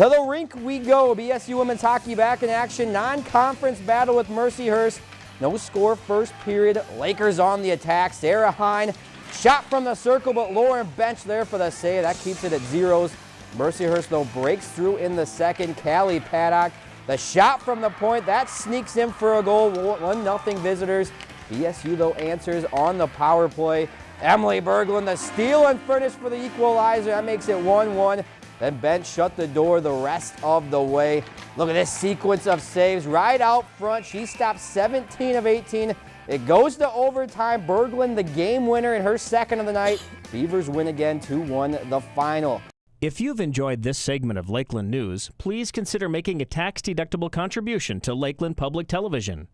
To the rink we go. BSU women's hockey back in action. Non-conference battle with Mercyhurst. No score first period. Lakers on the attack. Sarah Hine shot from the circle, but Lauren Bench there for the save. That keeps it at zeros. Mercyhurst, though, breaks through in the second. Callie Paddock, the shot from the point. That sneaks in for a goal. 1-0 visitors. BSU, though, answers on the power play. Emily Berglund, the steal and furnish for the equalizer. That makes it 1-1. Then Bench shut the door the rest of the way. Look at this sequence of saves right out front. She stopped 17 of 18. It goes to overtime. Berglund, the game winner in her second of the night. Beavers win again 2-1 the final. If you've enjoyed this segment of Lakeland News, please consider making a tax-deductible contribution to Lakeland Public Television.